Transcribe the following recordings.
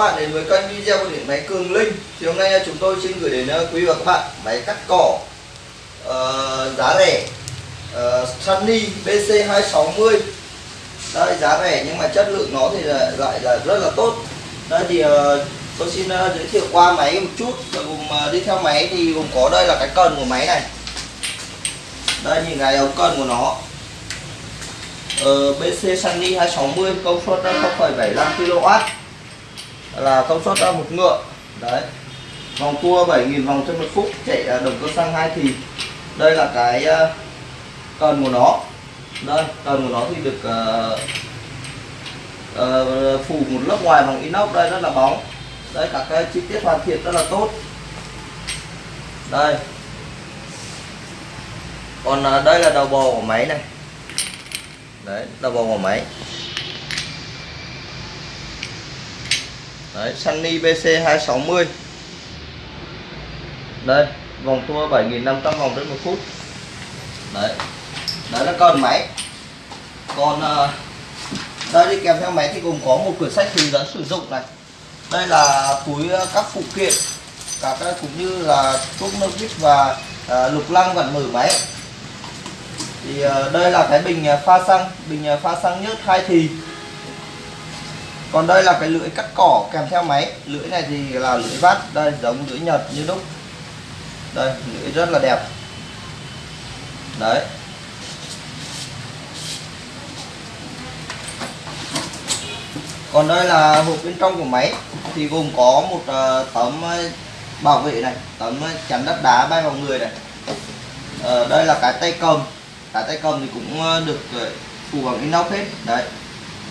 bạn đến với kênh video của điện máy Cường Linh. Thì hôm nay chúng tôi xin gửi đến ờ, quý và các bạn máy cắt cỏ uh, giá rẻ uh, Sunny BC260. Đây giá rẻ nhưng mà chất lượng nó thì lại lại là rất là tốt. Đây thì uh, tôi xin uh, giới thiệu qua máy một chút. và cùng uh, đi theo máy thì gồm có đây là cái cần của máy này. Đây nhìn cái ống cần của nó uh, BC Sunny 260 công suất 0,75 kW là công suất một ngựa. Đấy. Vòng tua 7.000 vòng trên một phút chạy à, động cơ xăng hai thì đây là cái à, cần của nó đây cần của nó thì được uh, uh, phủ một lớp ngoài bằng inox đây rất là bóng. Đây các cái chi tiết hoàn thiện rất là tốt. Đây. Còn uh, đây là đầu bò của máy này. Đấy đầu bò của máy. Đấy Sunny BC 260 đây vòng tua 7.500 vòng trên một phút. Đấy đấy là con máy. Còn uh, đây đi kèm theo máy thì gồm có một quyển sách hướng dẫn sử dụng này. Đây là túi ờ, các phụ kiện các ờ, cũng như là thuốc nước vít và uh, lục lăng vận mở máy. Thì uh, đây là cái bình pha xăng bình pha xăng nhớt hai thì còn đây là cái lưỡi cắt cỏ kèm theo máy. Lưỡi này thì là lưỡi vát đây giống lưỡi nhật như đúc. Đây lưỡi rất là đẹp. Đấy. Còn đây là hộp bên trong của máy thì gồm có một ờ, tấm ờ, bảo vệ này tấm ờ, chắn đất đá bay vào người này. Ờ, đây là cái tay cầm. Cái tay cầm thì cũng được phủ bằng inox hết. Đấy.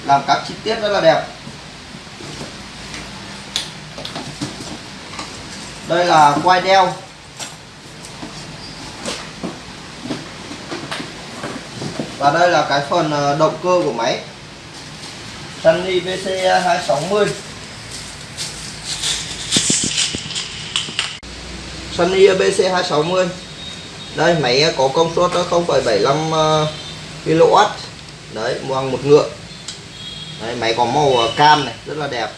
Làm các chi tiết rất là đẹp. Đây là quai đeo. Và đây là cái phần ờ, động cơ của máy. Sunny VC 260 Sunny BC 260 đây máy có công suất 0,75 kW ờ, đấy bằng một ngựa. Đấy, máy có màu ờ, cam này rất là đẹp.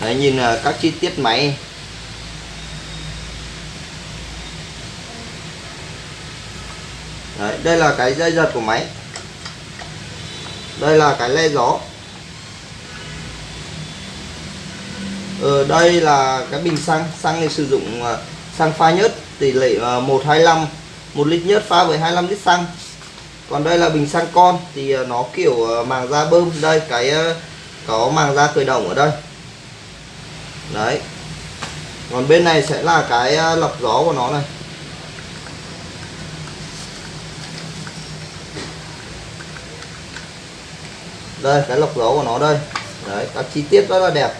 Đấy nhìn các chi tiết máy. Đấy, đây là cái dây giật của máy. Đây là cái le gió. Ở đây là cái bình xăng. Xăng này sử dụng ờ, xăng pha nhớt tỷ lệ ờ, 125 một lít nhớt pha với 25 lít xăng. Còn đây là bình xăng con thì nó kiểu màng da bơm. Đây cái có màng da khởi động ở đây. Đấy. Còn bên này sẽ là cái lọc gió của nó này. Đây, cái lọc dấu của nó đây. Đấy, các chi tiết rất là đẹp.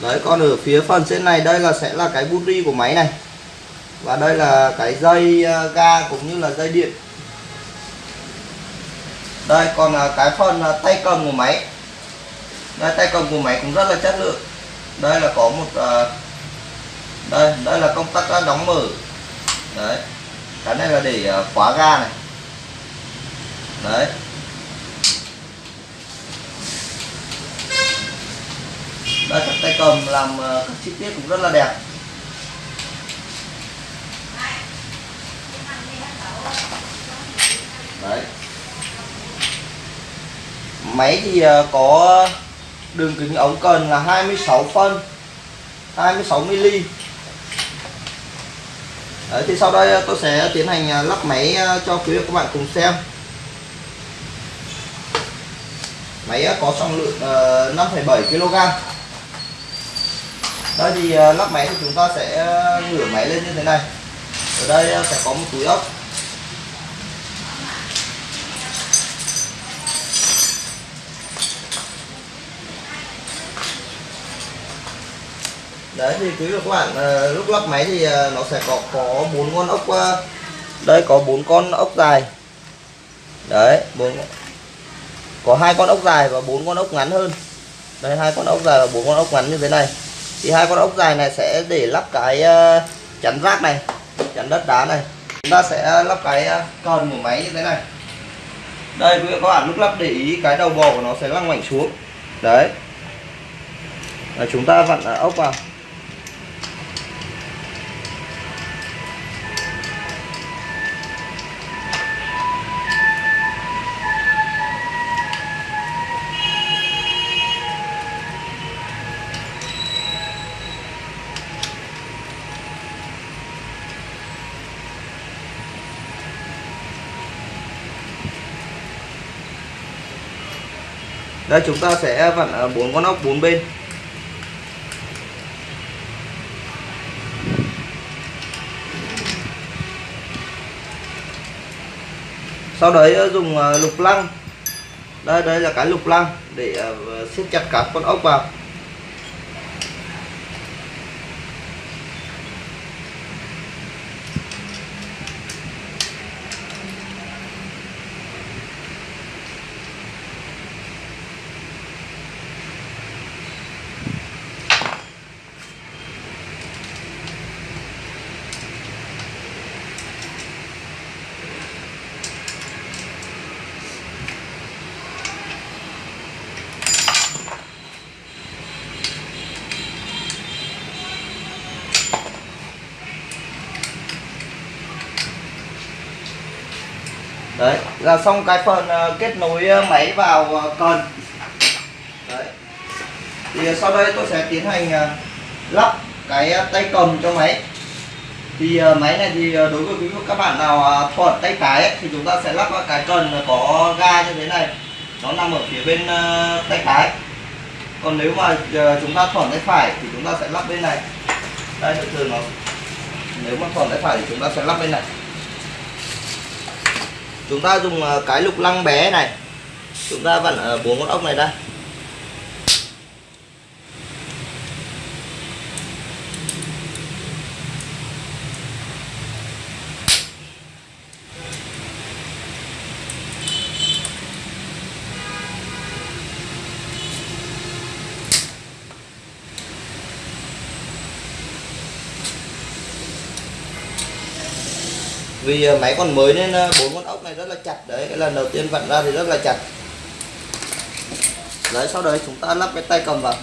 Đấy, còn ở phía phần trên này, đây là sẽ là cái bút ri của máy này. Và đây là cái dây à, ga cũng như là dây điện. Đây, còn cái phần à, tay cầm của máy đây tay cầm của máy cũng rất là chất lượng. Đây là có một uh, đây đây là công tắc ờ, đóng mở. Đấy cái này là để uh, khóa ga này. Đấy. Đây các tay cầm làm uh, các chi tiết cũng rất là đẹp. Đấy. Máy thì uh, có đường kính ống cần là 26 phân 26 mm Đấy, thì sau đây à, tôi sẽ tiến hành à, lắp máy à, cho quý vị các bạn cùng xem. Máy có trọng lượng 5,7 kg đây thì lắp máy thì chúng ta sẽ ngửa máy lên như thế này. Ở đây sẽ có một túi ốc. Đấy thì quý vị các bạn uh, lúc lắp máy thì uh, nó sẽ có có bốn con ốc uh, đây có bốn con ốc dài. Đấy bốn có hai con ốc dài và bốn con ốc ngắn hơn. Đây hai con ốc dài và bốn con ốc ngắn như thế này. Thì hai con ốc dài này sẽ để lắp cái uh, chắn rác này chắn đất đá này. Chúng ta sẽ lắp cái uh, cần của máy như thế này. Đây quý vị các bạn lúc lắp để ý cái đầu bò của nó sẽ lăn ngoảnh xuống. Đấy. Và chúng ta vặn ốc vào. Đây, chúng ta sẽ vặn à, bốn con ốc bốn bên. Sau đấy ờ, dùng à, lục lăng. Đây đây là cái lục lăng để à, siết chặt các con ốc vào đấy là xong cái phần ờ, kết nối ờ, máy vào ờ, cần. Đấy. Thì sau đây tôi sẽ tiến hành lắp cái tay cầm cho máy. Thì máy này thì đối với quý vị các bạn nào thuận tay trái ấy, thì chúng ta sẽ lắp cái cần có ga như thế này. Nó nằm ở phía bên tay trái còn nếu mà chúng ta thuận tay phải thì chúng ta sẽ lắp bên này. Đây thường nó nếu mà thuận tay phải thì chúng ta sẽ lắp bên này chúng ta dùng ờ, cái lục lăng bé này chúng ta vẫn ờ, ở bốn con ốc này đây. Vì ờ, máy còn mới nên ờ, bốn con ốc này rất là chặt đấy. Cái lần đầu tiên vặn ra thì rất là chặt. Đấy sau đấy chúng ta lắp cái tay cầm vào.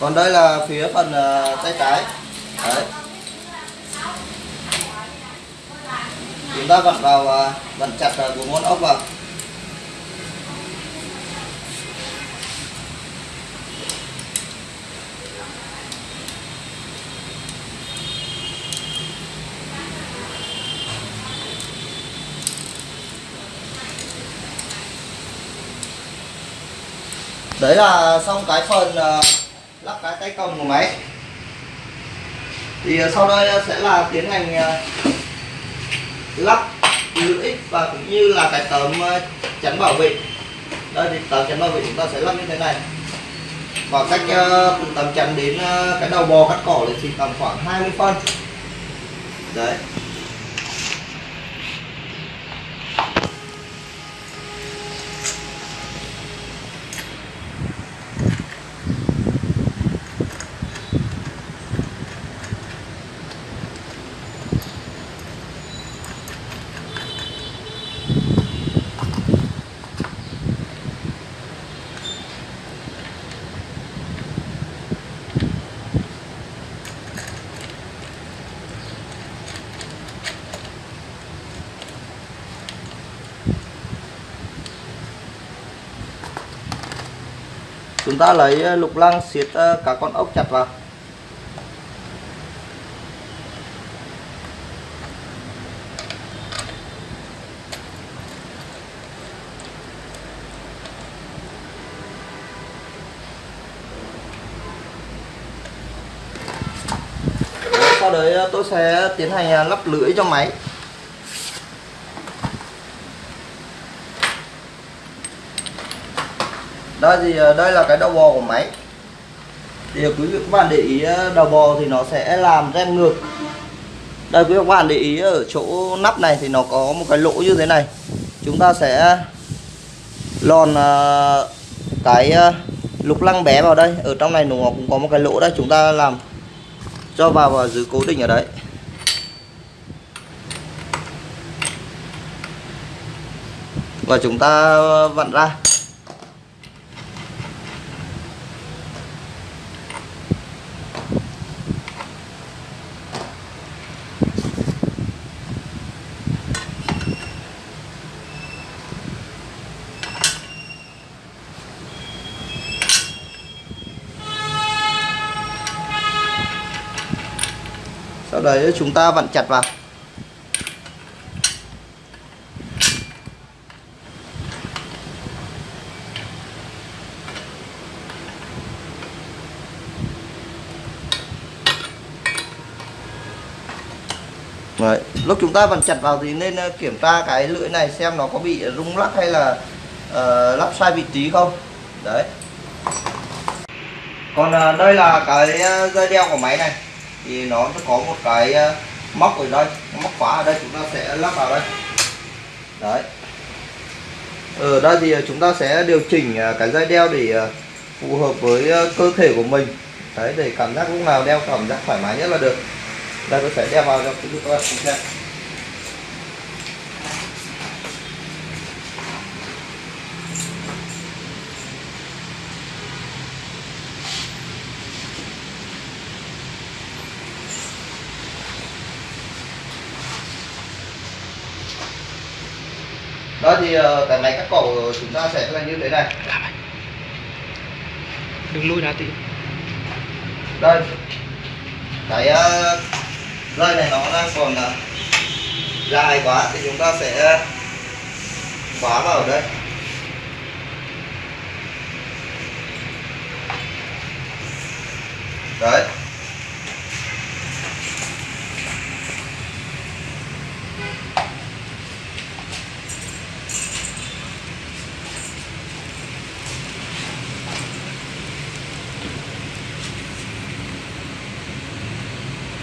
Còn đây là phía phần uh, tay trái. Đấy chúng ta vặn vào à, vặn chặt à, bốn ngón ốc vào. Đấy là xong cái phần à, lắp cái tay cầm của máy. Thì à, sau đây sẽ là tiến hành lắp lưỡi và cũng như là cái tấm ờ, chắn bảo vệ. Đây thì tấm chắn bảo vệ chúng ta sẽ lắp như thế này. Khoảng cách ờ, từ tấm chắn đến ờ, cái đầu bò cắt cỏ thì tầm khoảng 20 phân. Đấy. Chúng ta lấy ờ, lục lăng siết ờ, cả con ốc chặt vào. Sau đấy ờ, tôi sẽ tiến hành lắp lưỡi cho máy. Đây thì ờ, đây là cái đầu bò của máy. Thì quý vị các bạn để ý ờ, đầu bò thì nó sẽ làm rem ngược. Đây quý vị các bạn để ý, ở chỗ nắp này thì nó có một cái lỗ như thế này. Chúng ta sẽ lòn ờ, cái lục lăng bé vào đây. Ở trong này nó cũng có một cái lỗ đây, chúng ta làm cho vào và giữ cố định ở đấy. Và chúng ta vặn ra. Sau đấy chúng ta vặn chặt vào. Đấy. lúc chúng ta vặn chặt vào thì nên ờ, kiểm tra cái lưỡi này xem nó có bị rung lắc hay là uh, lắp sai vị trí không. Đấy. Còn uh, đây là cái dây đeo của máy này thì nó có một cái ờ, móc ở đây, móc khóa ở đây, chúng ta sẽ lắp vào đây. Đấy. Ở đây thì ờ, chúng ta sẽ điều chỉnh cái dây đeo để phù hợp với cơ thể của mình. Đấy, để cảm giác lúc nào đeo cảm giác thoải mái nhất là được. Đây, tôi sẽ đeo vào cho quý các bạn xem. Đó thì ờ, cái máy cắt cỏ của chúng ta sẽ là như thế này. Đừng lui ra tí đây. Cái dây này nó đang còn uh, dài quá thì chúng ta sẽ khóa vào đây. Đấy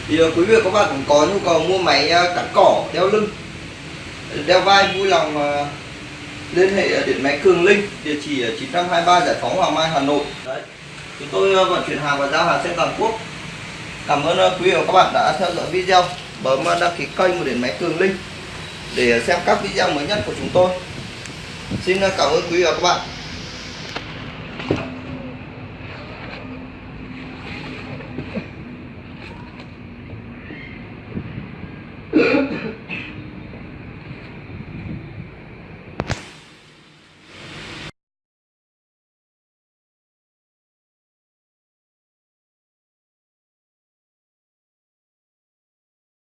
thì ờ, quý vị các bạn cũng có nhu cầu mua máy ờ, cắt cỏ, đeo lưng, đeo vai, vui lòng ờ, liên hệ điện máy Cường Linh, địa chỉ 923 Giải phóng Hoàng Mai, Hà Nội. Đấy, chúng tôi vận chuyển hàng và giao hàng trên toàn quốc. Cảm ơn quý vị và các bạn đã theo dõi video. Bấm đăng ký kênh của điện máy Cường Linh để xem các video mới nhất của chúng tôi. Xin cảm ơn quý vị và các bạn.